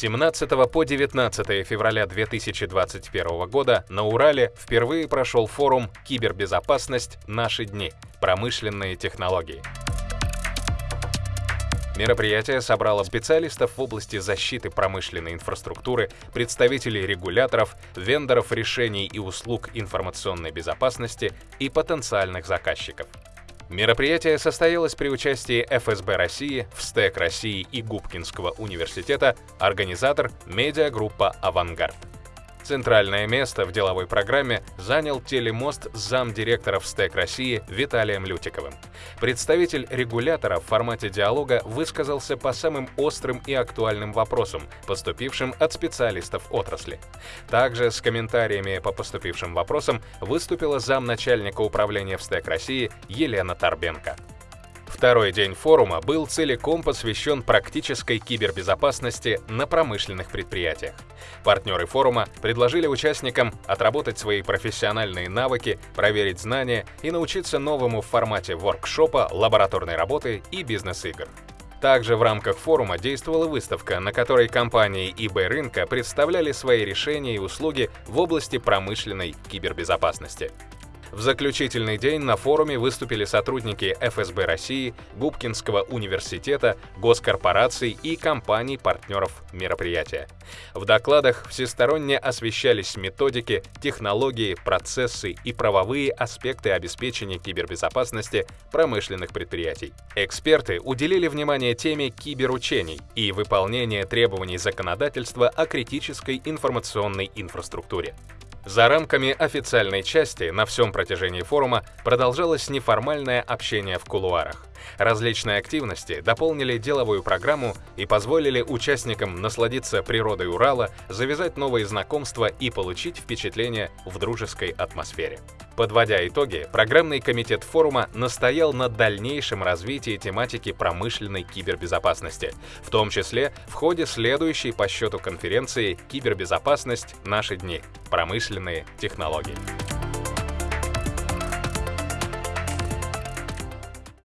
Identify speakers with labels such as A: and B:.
A: 17 по 19 февраля 2021 года на Урале впервые прошел форум «Кибербезопасность. Наши дни. Промышленные технологии». Мероприятие собрало специалистов в области защиты промышленной инфраструктуры, представителей регуляторов, вендоров решений и услуг информационной безопасности и потенциальных заказчиков. Мероприятие состоялось при участии ФСБ России, ВСТЭК России и Губкинского университета, организатор – медиагруппа «Авангард». Центральное место в деловой программе занял телемост замдиректора СТЭК России Виталием Лютиковым. Представитель регулятора в формате диалога высказался по самым острым и актуальным вопросам, поступившим от специалистов отрасли. Также с комментариями по поступившим вопросам выступила замначальника управления в СТЭК России Елена Торбенко. Второй день форума был целиком посвящен практической кибербезопасности на промышленных предприятиях. Партнеры форума предложили участникам отработать свои профессиональные навыки, проверить знания и научиться новому в формате воркшопа, лабораторной работы и бизнес-игр. Также в рамках форума действовала выставка, на которой компании eBay рынка представляли свои решения и услуги в области промышленной кибербезопасности. В заключительный день на форуме выступили сотрудники ФСБ России, Губкинского университета, госкорпораций и компаний-партнеров мероприятия. В докладах всесторонне освещались методики, технологии, процессы и правовые аспекты обеспечения кибербезопасности промышленных предприятий. Эксперты уделили внимание теме киберучений и выполнения требований законодательства о критической информационной инфраструктуре. За рамками официальной части на всем протяжении форума продолжалось неформальное общение в кулуарах. Различные активности дополнили деловую программу и позволили участникам насладиться природой Урала, завязать новые знакомства и получить впечатление в дружеской атмосфере. Подводя итоги, программный комитет форума настоял на дальнейшем развитии тематики промышленной кибербезопасности, в том числе в ходе следующей по счету конференции «Кибербезопасность. Наши дни. Промышленные технологии».